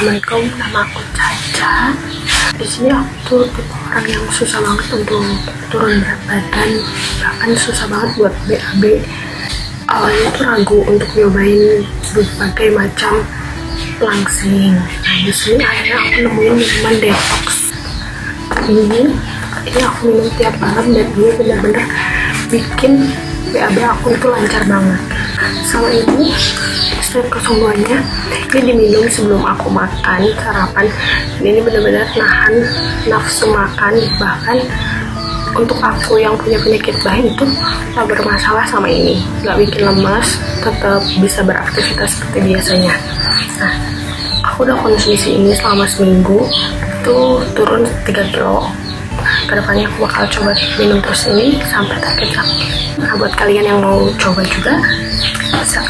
Assalamualaikum, nama aku Caca. Di sini aku tuh tipe orang yang susah banget untuk turun berat badan, bahkan susah banget buat BAB. Awalnya tuh ragu untuk nyobain berbagai macam langsing. Nah di sini akhirnya aku nemuin minuman detox. Ini, ini aku minum tiap malam dan ini benar-benar bikin BAB aku itu lancar banget. Sama ini step kesembuhannya ini diminum sebelum aku makan sarapan. Dan ini benar-benar nahan nafsu makan. Bahkan untuk aku yang punya penyakit bahin itu gak bermasalah sama ini. Gak bikin lemas tetap bisa beraktivitas seperti biasanya. Nah aku udah konsumsi ini selama seminggu. Itu turun 3 kilo. Ke depannya aku bakal coba minum terus ini sampai target nah buat kalian yang mau coba juga bisa